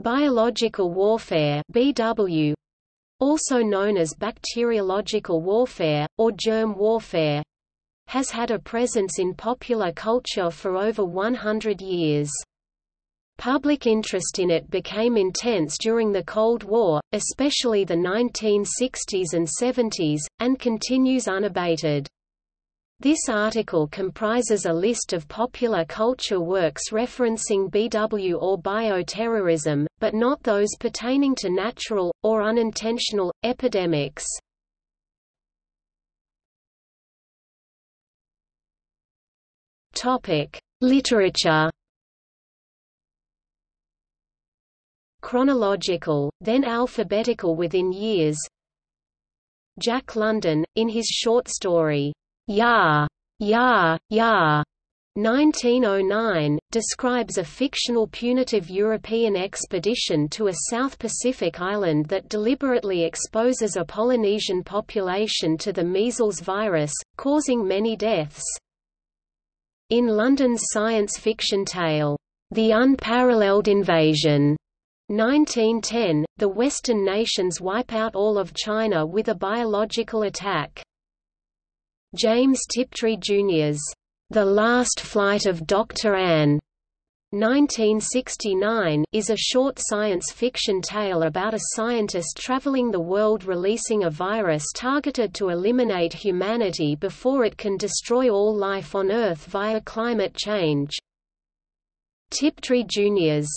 Biological warfare BW, also known as bacteriological warfare, or germ warfare, has had a presence in popular culture for over 100 years. Public interest in it became intense during the Cold War, especially the 1960s and 70s, and continues unabated. This article comprises a list of popular culture works referencing BW or bioterrorism, but not those pertaining to natural, or unintentional, epidemics. Literature Chronological, then alphabetical within years Jack London, in his short story, Ya, Ya, Ya, 1909, describes a fictional punitive European expedition to a South Pacific island that deliberately exposes a Polynesian population to the measles virus, causing many deaths. In London's science fiction tale, The Unparalleled Invasion, 1910, the Western nations wipe out all of China with a biological attack. James Tiptree Jr.'s The Last Flight of Dr. Ain 1969 is a short science fiction tale about a scientist traveling the world releasing a virus targeted to eliminate humanity before it can destroy all life on Earth via climate change. Tiptree Jr.'s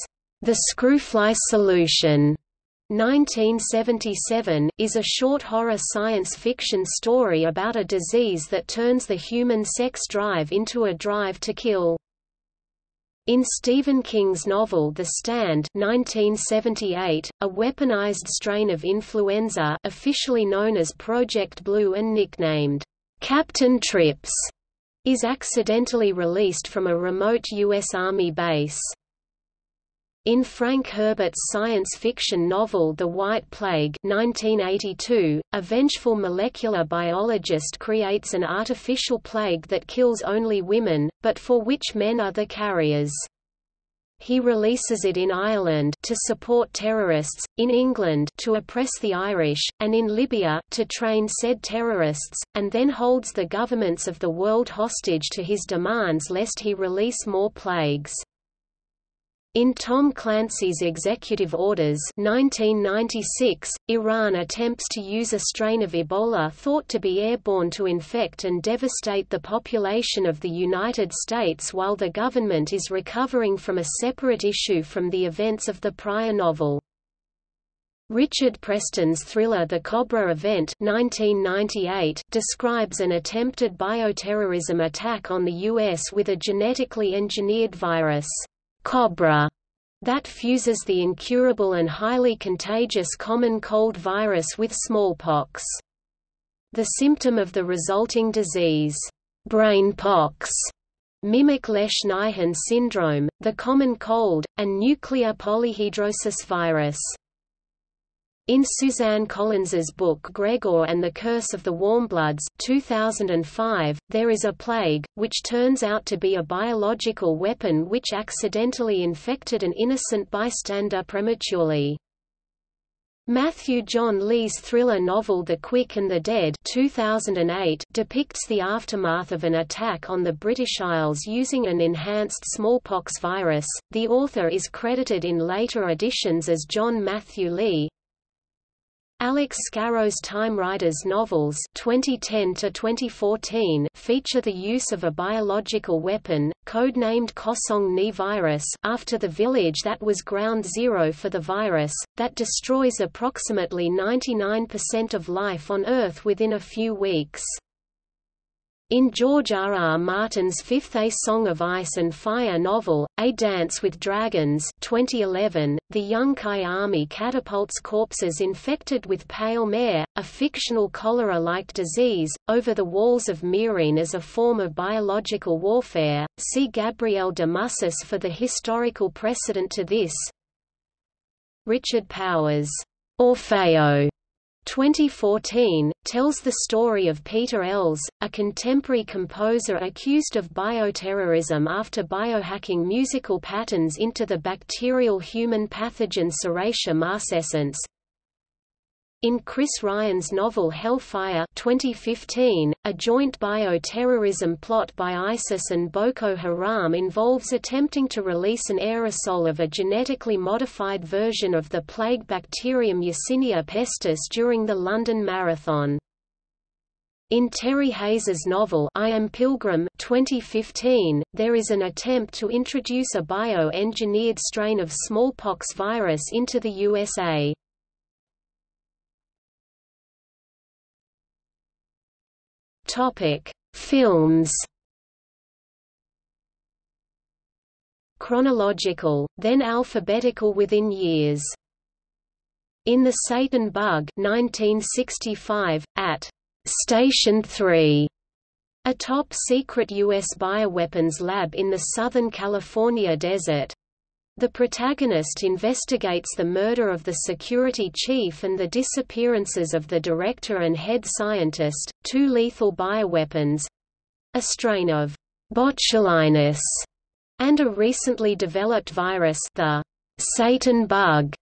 the Screwfly Solution 1977, is a short horror science fiction story about a disease that turns the human sex drive into a drive to kill. In Stephen King's novel The Stand 1978, a weaponized strain of influenza officially known as Project Blue and nicknamed, Captain Trips, is accidentally released from a remote U.S. Army base. In Frank Herbert's science fiction novel The White Plague 1982, a vengeful molecular biologist creates an artificial plague that kills only women, but for which men are the carriers. He releases it in Ireland to support terrorists, in England to oppress the Irish, and in Libya to train said terrorists, and then holds the governments of the world hostage to his demands lest he release more plagues. In Tom Clancy's Executive Orders 1996, Iran attempts to use a strain of Ebola thought to be airborne to infect and devastate the population of the United States while the government is recovering from a separate issue from the events of the prior novel. Richard Preston's thriller The Cobra Event 1998 describes an attempted bioterrorism attack on the U.S. with a genetically engineered virus cobra that fuses the incurable and highly contagious common cold virus with smallpox. The symptom of the resulting disease, brain pox, mimic Lesch-Nyhan syndrome, the common cold, and nuclear polyhedrosis virus. In Suzanne Collins's book Gregor and the Curse of the Warmbloods 2005, there is a plague, which turns out to be a biological weapon which accidentally infected an innocent bystander prematurely. Matthew John Lee's thriller novel The Quick and the Dead 2008 depicts the aftermath of an attack on the British Isles using an enhanced smallpox virus. The author is credited in later editions as John Matthew Lee. Alex Scarrow's Time Riders novels 2010 2014 feature the use of a biological weapon, codenamed Kosong Ni virus after the village that was ground zero for the virus, that destroys approximately 99% of life on Earth within a few weeks. In George R. R. Martin's fifth A Song of Ice and Fire novel, A Dance with Dragons 2011, the Yunkai army catapults corpses infected with pale mare, a fictional cholera-like disease, over the walls of Meereen as a form of biological warfare. See Gabriel de Mussis for the historical precedent to this. Richard Powers' Orfeo 2014, tells the story of Peter Ells, a contemporary composer accused of bioterrorism after biohacking musical patterns into the bacterial human pathogen Serratia marcescens. In Chris Ryan's novel Hellfire 2015, a joint bioterrorism plot by ISIS and Boko Haram involves attempting to release an aerosol of a genetically modified version of the plague bacterium Yersinia pestis during the London Marathon. In Terry Hayes's novel I Am Pilgrim 2015, there is an attempt to introduce a bio-engineered strain of smallpox virus into the USA. Topic: Films. Chronological, then alphabetical within years. In The Satan Bug 1965, at Station 3, a top-secret U.S. bioweapons lab in the Southern California desert, the protagonist investigates the murder of the security chief and the disappearances of the director and head scientist, two lethal bioweapons—a strain of botulinus and a recently developed virus the Satan bug,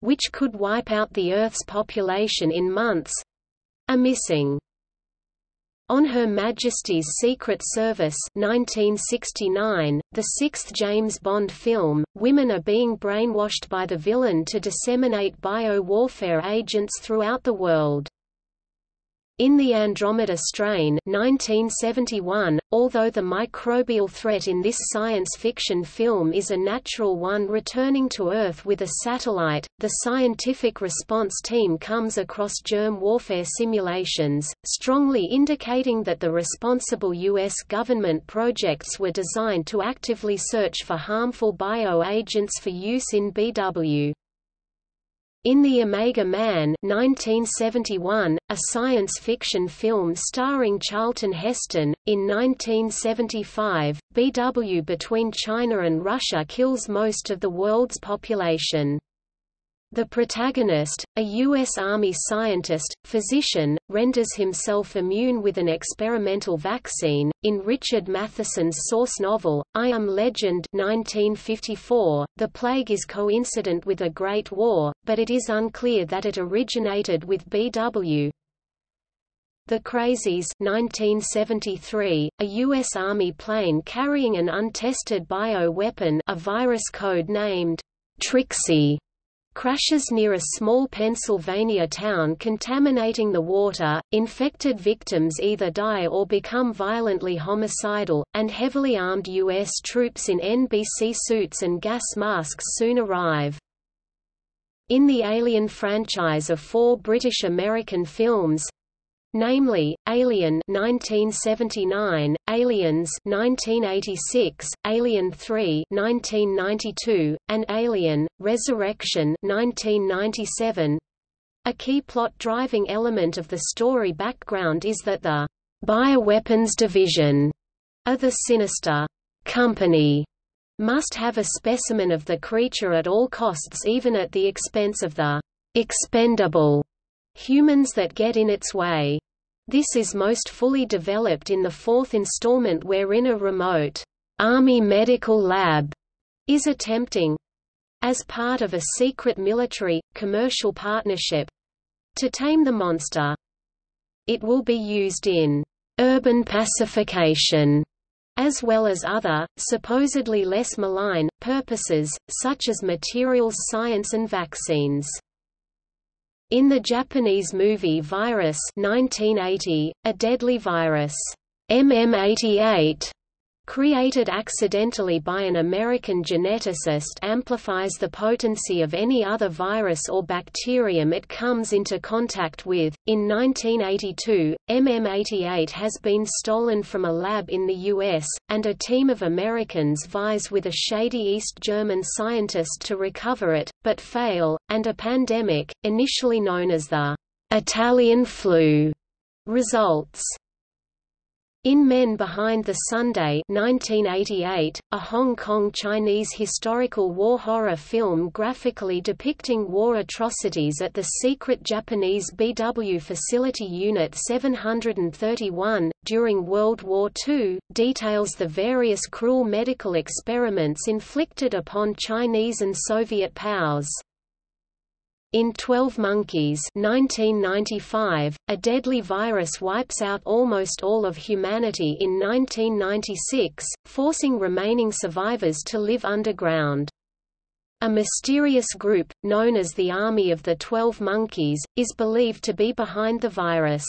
which could wipe out the Earth's population in months—are missing. On Her Majesty's Secret Service 1969, the sixth James Bond film, women are being brainwashed by the villain to disseminate bio-warfare agents throughout the world. In the Andromeda strain 1971, although the microbial threat in this science fiction film is a natural one returning to Earth with a satellite, the scientific response team comes across germ warfare simulations, strongly indicating that the responsible U.S. government projects were designed to actively search for harmful bio-agents for use in BW. In The Omega Man 1971, a science fiction film starring Charlton Heston, in 1975, BW between China and Russia kills most of the world's population. The protagonist, a U.S. Army scientist, physician, renders himself immune with an experimental vaccine. In Richard Matheson's source novel, I Am Legend 1954, the plague is coincident with a Great War, but it is unclear that it originated with BW. The Crazies 1973, a U.S. Army plane carrying an untested bio-weapon a virus code named Trixie crashes near a small Pennsylvania town contaminating the water, infected victims either die or become violently homicidal, and heavily armed U.S. troops in NBC suits and gas masks soon arrive. In the Alien franchise of four British-American films, namely, Alien 1979, Aliens 1986, Alien 3 1992, and Alien: Resurrection 1997. A key plot-driving element of the story background is that the bioweapons division of the Sinister Company must have a specimen of the creature at all costs even at the expense of the expendable humans that get in its way. This is most fully developed in the fourth installment wherein a remote Army medical lab is attempting as part of a secret military, commercial partnership to tame the monster. It will be used in urban pacification as well as other, supposedly less malign, purposes, such as materials science and vaccines. In the Japanese movie Virus 1980, a deadly virus, MM88, created accidentally by an American geneticist amplifies the potency of any other virus or bacterium it comes into contact with. In 1982, MM88 has been stolen from a lab in the US, and a team of Americans vies with a shady East German scientist to recover it, but fail, and a pandemic, initially known as the Italian flu, results. In Men Behind the Sun 1988, a Hong Kong Chinese historical war horror film graphically depicting war atrocities at the secret Japanese BW Facility Unit 731, during World War II, details the various cruel medical experiments inflicted upon Chinese and Soviet POWs. In 12 Monkeys 1995, a deadly virus wipes out almost all of humanity in 1996, forcing remaining survivors to live underground. A mysterious group, known as the Army of the Twelve Monkeys, is believed to be behind the virus.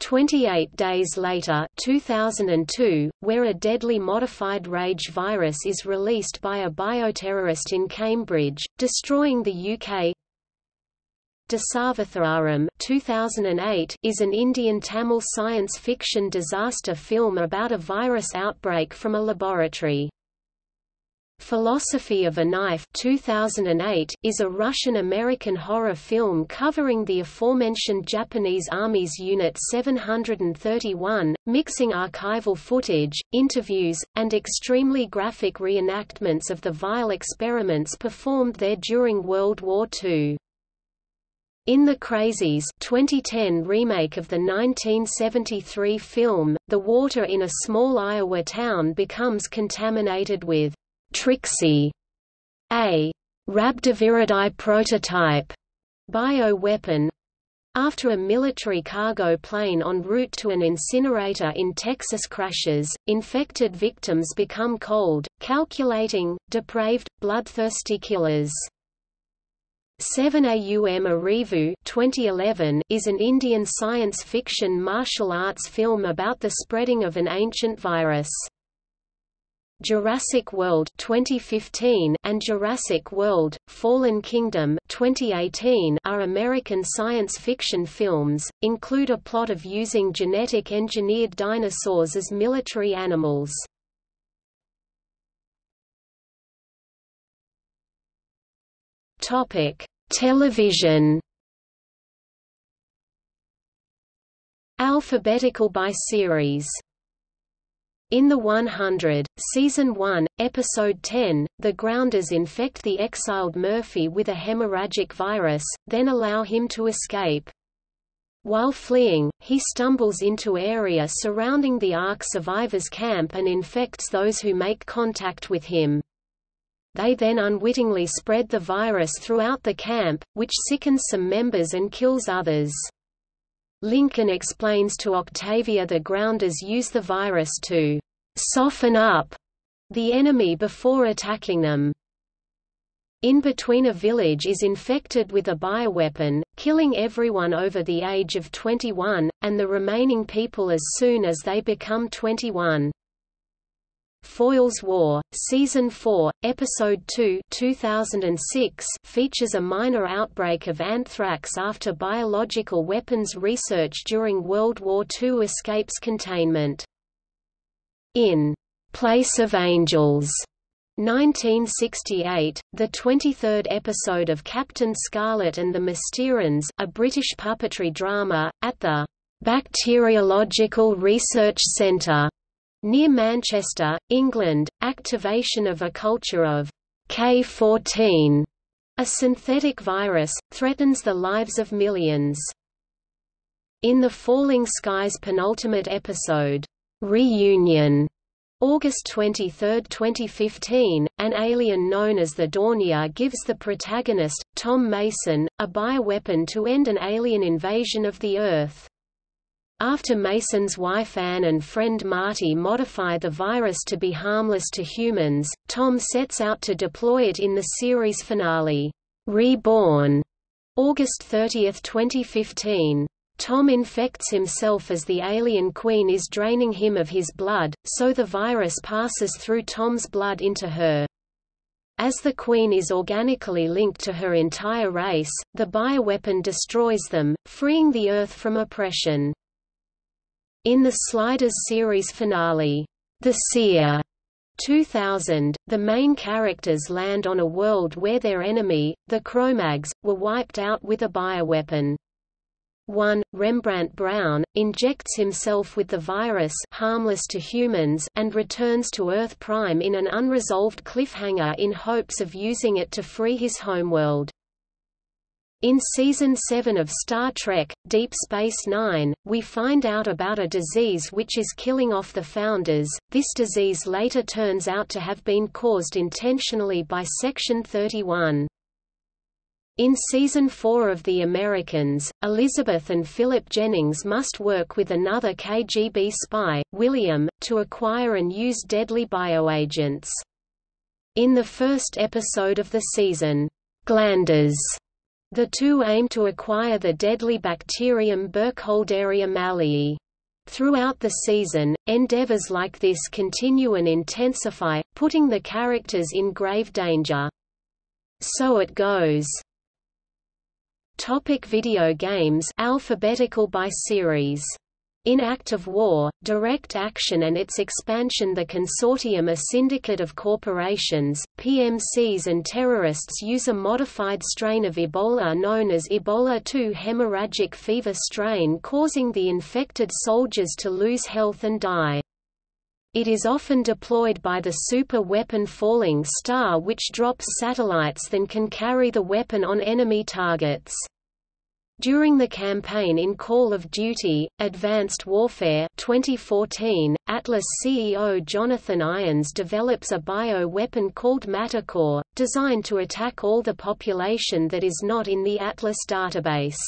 28 days later 2002, where a deadly modified rage virus is released by a bioterrorist in Cambridge, destroying the UK Dasavatharam 2008 is an Indian Tamil science fiction disaster film about a virus outbreak from a laboratory. Philosophy of a Knife 2008 is a Russian-American horror film covering the aforementioned Japanese Army's Unit 731, mixing archival footage, interviews, and extremely graphic reenactments of the vile experiments performed there during World War II. In The Crazies 2010 remake of the 1973 film, the water in a small Iowa town becomes contaminated with Trixie, a Rhabdoviridae prototype bioweapon, after a military cargo plane en route to an incinerator in Texas crashes, infected victims become cold, calculating, depraved, bloodthirsty killers. 7AUM Arivu 2011 is an Indian science fiction martial arts film about the spreading of an ancient virus. Jurassic World 2015 and Jurassic World: Fallen Kingdom 2018 are American science fiction films, include a plot of using genetic engineered dinosaurs as military animals. Topic: Television Alphabetical by series in The 100, Season 1, Episode 10, the Grounders infect the exiled Murphy with a hemorrhagic virus, then allow him to escape. While fleeing, he stumbles into area surrounding the Ark survivors camp and infects those who make contact with him. They then unwittingly spread the virus throughout the camp, which sickens some members and kills others. Lincoln explains to Octavia the grounders use the virus to soften up the enemy before attacking them. In between a village is infected with a bioweapon, killing everyone over the age of 21, and the remaining people as soon as they become 21. Foyle's War, Season 4, Episode 2 2006 features a minor outbreak of anthrax after biological weapons research during World War II escapes containment. In Place of Angels 1968, the 23rd episode of Captain Scarlet and the Mysterons a British puppetry drama, at the Bacteriological Research Centre Near Manchester, England, activation of a culture of K14, a synthetic virus, threatens the lives of millions. In the Falling Skies penultimate episode, Reunion, August 23, 2015, an alien known as the Dornia gives the protagonist, Tom Mason, a bioweapon to end an alien invasion of the Earth. After Mason's wife Anne and friend Marty modify the virus to be harmless to humans, Tom sets out to deploy it in the series finale, Reborn, August 30, 2015. Tom infects himself as the alien queen is draining him of his blood, so the virus passes through Tom's blood into her. As the queen is organically linked to her entire race, the bioweapon destroys them, freeing the Earth from oppression. In the Sliders series finale, The Seer, 2000, the main characters land on a world where their enemy, the Kromaggs, were wiped out with a bioweapon. 1, Rembrandt Brown, injects himself with the virus harmless to humans and returns to Earth Prime in an unresolved cliffhanger in hopes of using it to free his homeworld. In Season 7 of Star Trek, Deep Space Nine, we find out about a disease which is killing off the Founders. This disease later turns out to have been caused intentionally by Section 31. In season 4 of The Americans, Elizabeth and Philip Jennings must work with another KGB spy, William, to acquire and use deadly bioagents. In the first episode of the season, Glanders, the two aim to acquire the deadly bacterium Burkholderia mallei. Throughout the season, endeavors like this continue and intensify, putting the characters in grave danger. So it goes. Topic video games alphabetical by series in Act of War, Direct Action and its expansion The consortium a syndicate of corporations, PMCs and terrorists use a modified strain of Ebola known as Ebola 2 hemorrhagic fever strain causing the infected soldiers to lose health and die. It is often deployed by the super weapon Falling Star which drops satellites then can carry the weapon on enemy targets. During the campaign in Call of Duty, Advanced Warfare 2014, Atlas CEO Jonathan Irons develops a bio-weapon called Manticore, designed to attack all the population that is not in the Atlas database.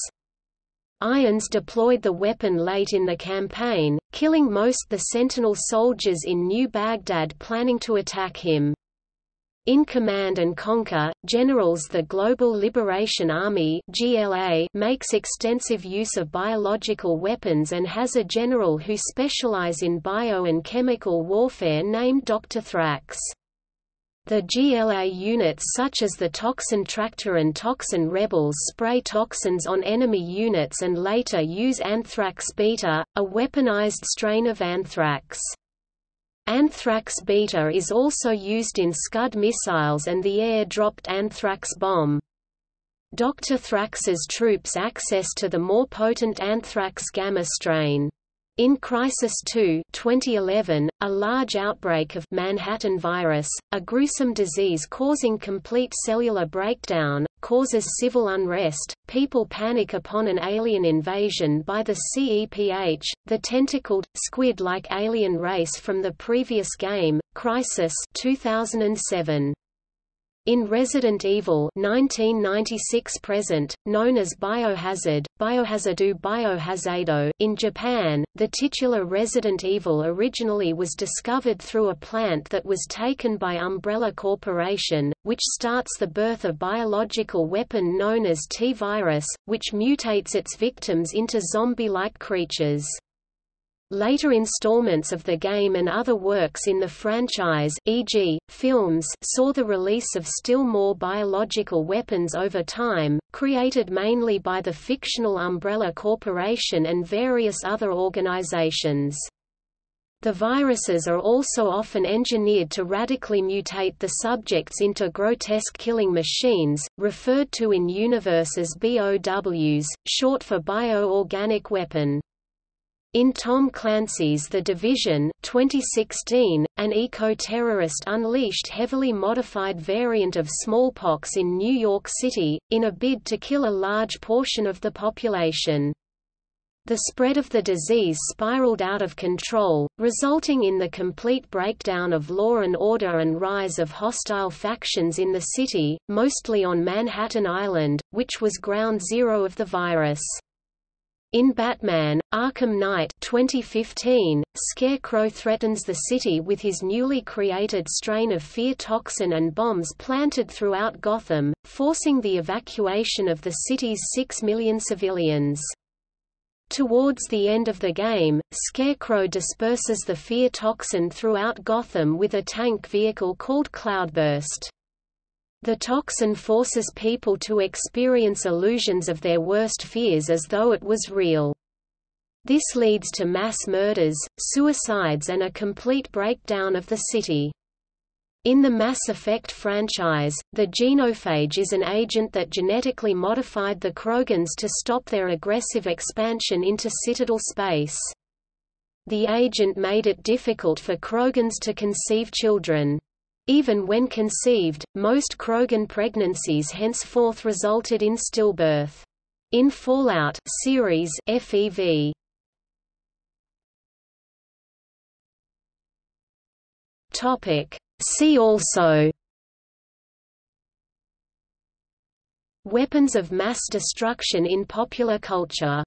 Irons deployed the weapon late in the campaign, killing most the Sentinel soldiers in New Baghdad planning to attack him. In Command and Conquer, generals the Global Liberation Army GLA makes extensive use of biological weapons and has a general who specialize in bio and chemical warfare named Dr. Thrax. The GLA units such as the Toxin Tractor and Toxin Rebels spray toxins on enemy units and later use anthrax beta, a weaponized strain of anthrax. Anthrax beta is also used in Scud missiles and the air-dropped anthrax bomb. Dr. Thrax's troops access to the more potent anthrax gamma strain. In Crysis 2 2011, a large outbreak of Manhattan virus, a gruesome disease causing complete cellular breakdown, causes civil unrest, people panic upon an alien invasion by the CEPH, the tentacled, squid-like alien race from the previous game, Crysis 2007. In Resident Evil 1996 present, known as Biohazard, Biohazardu Biohazardo in Japan, the titular Resident Evil originally was discovered through a plant that was taken by Umbrella Corporation, which starts the birth of biological weapon known as T-virus, which mutates its victims into zombie-like creatures. Later installments of the game and other works in the franchise e.g., films saw the release of still more biological weapons over time, created mainly by the fictional Umbrella Corporation and various other organizations. The viruses are also often engineered to radically mutate the subjects into grotesque killing machines, referred to in universe as BOWs, short for bioorganic weapon. In Tom Clancy's The Division 2016, an eco-terrorist unleashed heavily modified variant of smallpox in New York City, in a bid to kill a large portion of the population. The spread of the disease spiraled out of control, resulting in the complete breakdown of law and order and rise of hostile factions in the city, mostly on Manhattan Island, which was ground zero of the virus. In Batman, Arkham Knight 2015, Scarecrow threatens the city with his newly created strain of fear toxin and bombs planted throughout Gotham, forcing the evacuation of the city's six million civilians. Towards the end of the game, Scarecrow disperses the fear toxin throughout Gotham with a tank vehicle called Cloudburst. The toxin forces people to experience illusions of their worst fears as though it was real. This leads to mass murders, suicides and a complete breakdown of the city. In the Mass Effect franchise, the genophage is an agent that genetically modified the Krogans to stop their aggressive expansion into Citadel space. The agent made it difficult for Krogans to conceive children. Even when conceived, most Krogan pregnancies henceforth resulted in stillbirth. In Fallout series FEV Topic See also Weapons of mass destruction in popular culture